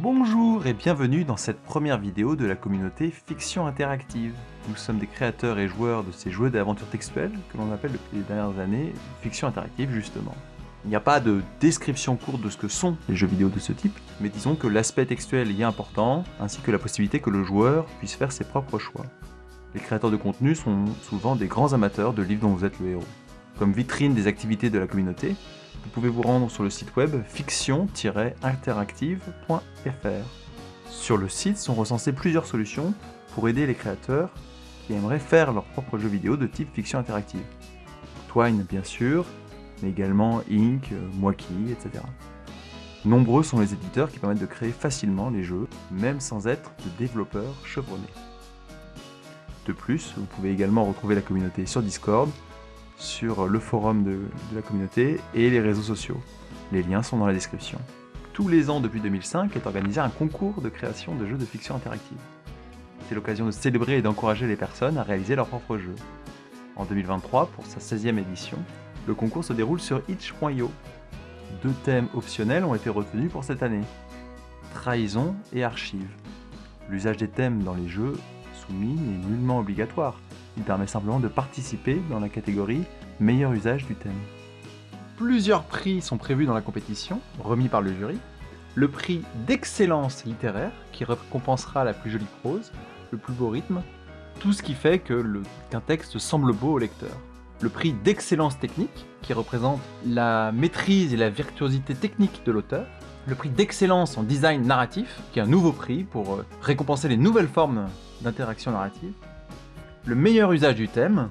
Bonjour et bienvenue dans cette première vidéo de la communauté Fiction Interactive. Nous sommes des créateurs et joueurs de ces jeux d'aventure textuelle que l'on appelle depuis les dernières années Fiction Interactive justement. Il n'y a pas de description courte de ce que sont les jeux vidéo de ce type, mais disons que l'aspect textuel y est important, ainsi que la possibilité que le joueur puisse faire ses propres choix. Les créateurs de contenu sont souvent des grands amateurs de livres dont vous êtes le héros. Comme vitrine des activités de la communauté, vous pouvez vous rendre sur le site web fiction-interactive.fr. Sur le site sont recensées plusieurs solutions pour aider les créateurs qui aimeraient faire leur propre jeu vidéo de type fiction interactive. Twine bien sûr, mais également Inc, Moiki, etc. Nombreux sont les éditeurs qui permettent de créer facilement les jeux, même sans être de développeurs chevronnés. De plus, vous pouvez également retrouver la communauté sur Discord sur le forum de, la communauté et les réseaux sociaux. Les liens sont dans la description. Tous les ans depuis 2005 est organisé un concours de création de jeux de fiction interactive. C'est l'occasion de célébrer et d'encourager les personnes à réaliser leurs propres jeux. En 2023, pour sa 16e édition, le concours se déroule sur itch.io. Deux thèmes optionnels ont été retenus pour cette année. Trahison et archives. L'usage des thèmes dans les jeux soumis n'est nullement obligatoire, il permet simplement de participer dans la catégorie meilleur usage du thème. Plusieurs prix sont prévus dans la compétition, remis par le jury. Le prix d'excellence littéraire, qui récompensera la plus jolie prose, le plus beau rythme, tout ce qui fait qu'un texte semble beau au lecteur. Le prix d'excellence technique, qui représente la maîtrise et la virtuosité technique de l'auteur. Le prix d'excellence en design narratif, qui est un nouveau prix pour euh, récompenser les nouvelles formes d'interaction narrative le meilleur usage du thème,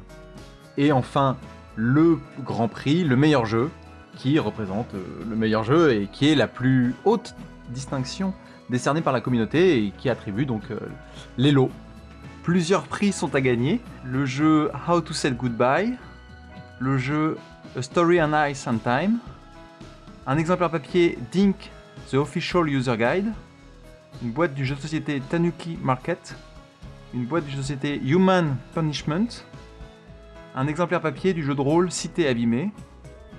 et enfin le Grand Prix, le meilleur jeu, qui représente euh, le meilleur jeu et qui est la plus haute distinction décernée par la communauté et qui attribue donc euh, les lots. Plusieurs prix sont à gagner, le jeu How to Say Goodbye, le jeu A Story and Ice and Time, un exemplaire papier Dink The Official User Guide, une boîte du jeu de société Tanuki Market, une boîte de société Human Punishment, un exemplaire papier du jeu de rôle Cité abîmée,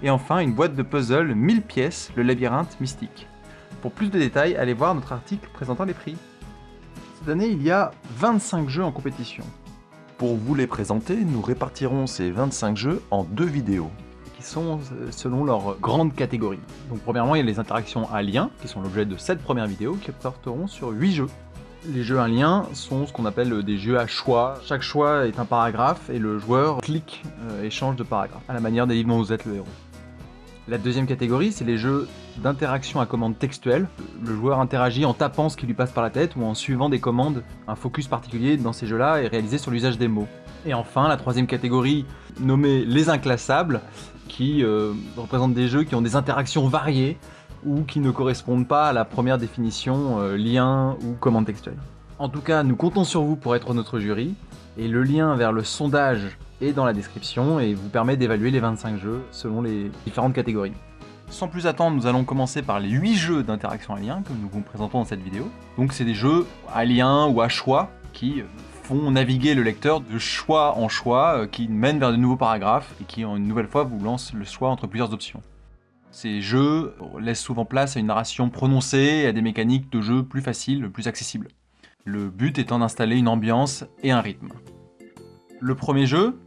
et enfin une boîte de puzzle 1000 pièces, le labyrinthe mystique. Pour plus de détails, allez voir notre article présentant les prix. Cette année, il y a 25 jeux en compétition. Pour vous les présenter, nous répartirons ces 25 jeux en deux vidéos, qui sont euh, selon leur grande catégorie. Donc premièrement, il y a les interactions à lien, qui sont l'objet de cette première vidéo, qui porteront sur 8 jeux. Les jeux à lien sont ce qu'on appelle des jeux à choix. Chaque choix est un paragraphe et le joueur clique euh, et change de paragraphe, à la manière des livres dont vous êtes le héros. La deuxième catégorie, c'est les jeux d'interaction à commande textuelle. Le joueur interagit en tapant ce qui lui passe par la tête ou en suivant des commandes. Un focus particulier dans ces jeux-là est réalisé sur l'usage des mots. Et enfin, la troisième catégorie, nommée les inclassables, qui euh, représente des jeux qui ont des interactions variées, ou qui ne correspondent pas à la première définition euh, lien ou commande textuelle. En tout cas, nous comptons sur vous pour être notre jury, et le lien vers le sondage est dans la description et vous permet d'évaluer les 25 jeux selon les différentes catégories. Sans plus attendre, nous allons commencer par les 8 jeux d'interaction à lien que nous vous présentons dans cette vidéo. Donc c'est des jeux à lien ou à choix qui font naviguer le lecteur de choix en choix, euh, qui mènent vers de nouveaux paragraphes et qui, une nouvelle fois, vous lancent le choix entre plusieurs options. Ces jeux laissent souvent place à une narration prononcée et à des mécaniques de jeu plus faciles, plus accessibles. Le but étant d'installer une ambiance et un rythme. Le premier jeu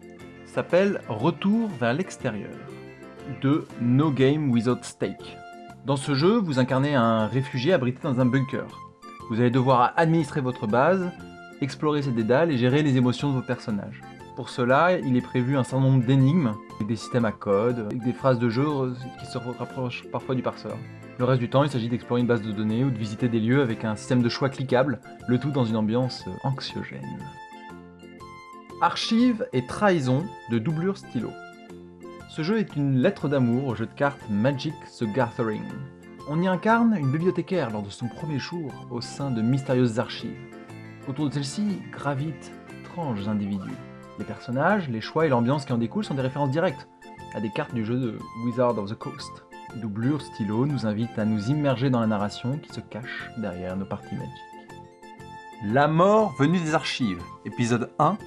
s'appelle Retour vers l'extérieur de No Game Without Stake. Dans ce jeu, vous incarnez un réfugié abrité dans un bunker. Vous allez devoir administrer votre base, explorer ses dédales et gérer les émotions de vos personnages. Pour cela, il est prévu un certain nombre d'énigmes, des systèmes à code, des phrases de jeu qui se rapprochent parfois du parseur. Le reste du temps, il s'agit d'explorer une base de données ou de visiter des lieux avec un système de choix cliquable, le tout dans une ambiance anxiogène. Archive et trahison de doublure stylo. Ce jeu est une lettre d'amour au jeu de cartes Magic the Gathering. On y incarne une bibliothécaire lors de son premier jour au sein de mystérieuses archives. Autour de celle-ci gravitent étranges individus. Les personnages, les choix et l'ambiance qui en découlent sont des références directes à des cartes du jeu de Wizard of the Coast. Doublure stylo nous invite à nous immerger dans la narration qui se cache derrière nos parties magiques. La mort venue des archives, épisode 1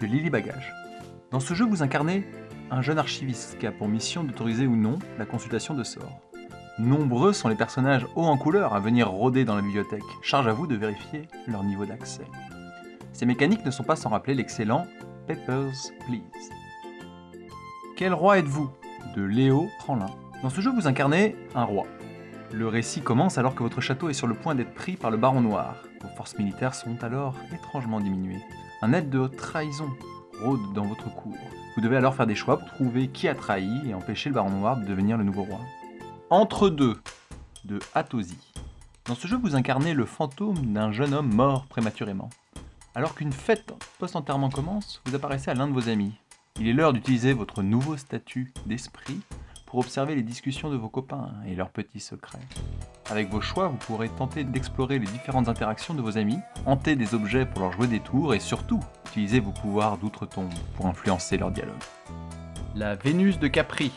de Lily Bagage. Dans ce jeu, vous incarnez un jeune archiviste qui a pour mission d'autoriser ou non la consultation de sorts. Nombreux sont les personnages hauts en couleur à venir rôder dans la bibliothèque. Charge à vous de vérifier leur niveau d'accès. Ces mécaniques ne sont pas sans rappeler l'excellent Peppers Please. Quel roi êtes-vous? De Léo Tremlin. Dans ce jeu, vous incarnez un roi. Le récit commence alors que votre château est sur le point d'être pris par le Baron Noir. Vos forces militaires sont alors étrangement diminuées. Un aide de trahison rôde dans votre cour. Vous devez alors faire des choix pour trouver qui a trahi et empêcher le Baron Noir de devenir le nouveau roi. Entre deux de Hatosi. Dans ce jeu, vous incarnez le fantôme d'un jeune homme mort prématurément. Alors qu'une fête post-enterrement commence, vous apparaissez à l'un de vos amis. Il est l'heure d'utiliser votre nouveau statut d'esprit pour observer les discussions de vos copains et leurs petits secrets. Avec vos choix, vous pourrez tenter d'explorer les différentes interactions de vos amis, hanter des objets pour leur jouer des tours et surtout, utiliser vos pouvoirs d'outre-tombe pour influencer leur dialogue. La Vénus de Capri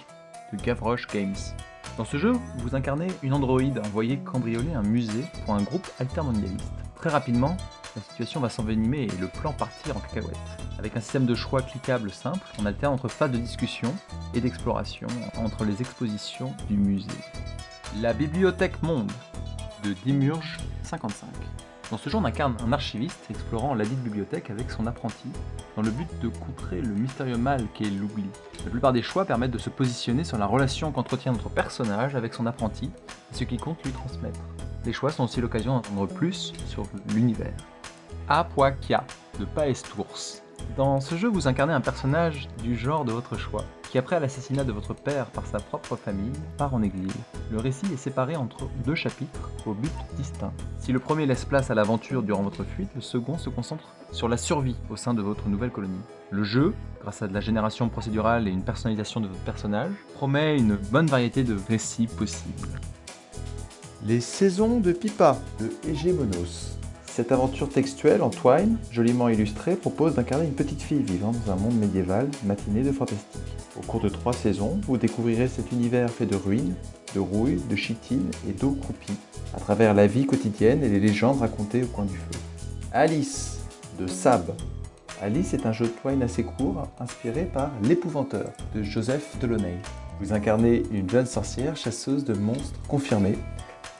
de Gavroche Games. Dans ce jeu, vous incarnez une androïde envoyée cambrioler un musée pour un groupe altermondialiste. Très rapidement, la situation va s'envenimer et le plan partir en cacahuète. Avec un système de choix cliquable simple, on alterne entre phases de discussion et d'exploration entre les expositions du musée. La Bibliothèque Monde de Dimurge 55. Dans ce jeu, on incarne un archiviste explorant la dite bibliothèque avec son apprenti, dans le but de contrer le mystérieux mal qu'est l'oubli. La plupart des choix permettent de se positionner sur la relation qu'entretient notre personnage avec son apprenti, et ce qui compte lui transmettre. Les choix sont aussi l'occasion d'entendre plus sur l'univers. Apoakia de Paestours. Dans ce jeu, vous incarnez un personnage du genre de votre choix, qui après l'assassinat de votre père par sa propre famille, part en exil. Le récit est séparé entre deux chapitres, au but distinct. Si le premier laisse place à l'aventure durant votre fuite, le second se concentre sur la survie au sein de votre nouvelle colonie. Le jeu, grâce à de la génération procédurale et une personnalisation de votre personnage, promet une bonne variété de récits possibles. Les saisons de Pipa de Hegemonos. Cette aventure textuelle en twine, joliment illustrée, propose d'incarner une petite fille vivant dans un monde médiéval matinée de fantastique. Au cours de trois saisons, vous découvrirez cet univers fait de ruines, de rouilles, de chitines et d'eau croupie, à travers la vie quotidienne et les légendes racontées au coin du feu. Alice, de Sab. Alice est un jeu de twine assez court, inspiré par L'Épouvanteur, de Joseph Delaunay. Vous incarnez une jeune sorcière chasseuse de monstres confirmée,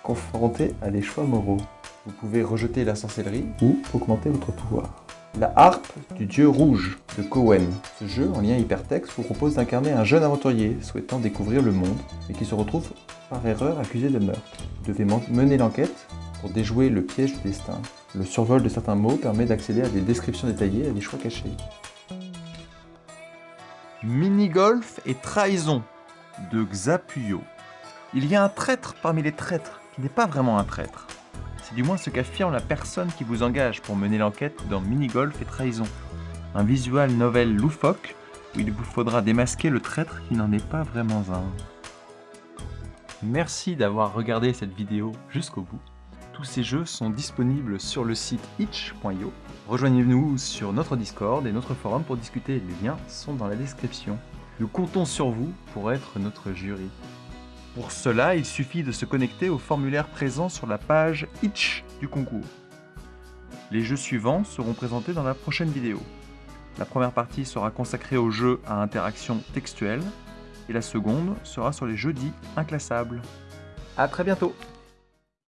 confrontée à des choix moraux. Vous pouvez rejeter la sorcellerie ou augmenter votre pouvoir. La harpe du dieu rouge de Cowen. Ce jeu, en lien hypertexte, vous propose d'incarner un jeune aventurier souhaitant découvrir le monde, mais qui se retrouve par erreur accusé de meurtre. Vous devez mener l'enquête pour déjouer le piège du destin. Le survol de certains mots permet d'accéder à des descriptions détaillées et à des choix cachés. Mini-golf et trahison de Xapuyo. Il y a un traître parmi les traîtres qui n'est pas vraiment un traître. C'est du moins ce qu'affirme la personne qui vous engage pour mener l'enquête dans Minigolf et Trahison. Un visual novel loufoque où il vous faudra démasquer le traître qui n'en est pas vraiment un. Merci d'avoir regardé cette vidéo jusqu'au bout. Tous ces jeux sont disponibles sur le site itch.io. Rejoignez-nous sur notre Discord et notre forum pour discuter, les liens sont dans la description. Nous comptons sur vous pour être notre jury. Pour cela, il suffit de se connecter au formulaire présent sur la page Itch du concours. Les jeux suivants seront présentés dans la prochaine vidéo. La première partie sera consacrée aux jeux à interaction textuelle et la seconde sera sur les jeux dits inclassables. A très bientôt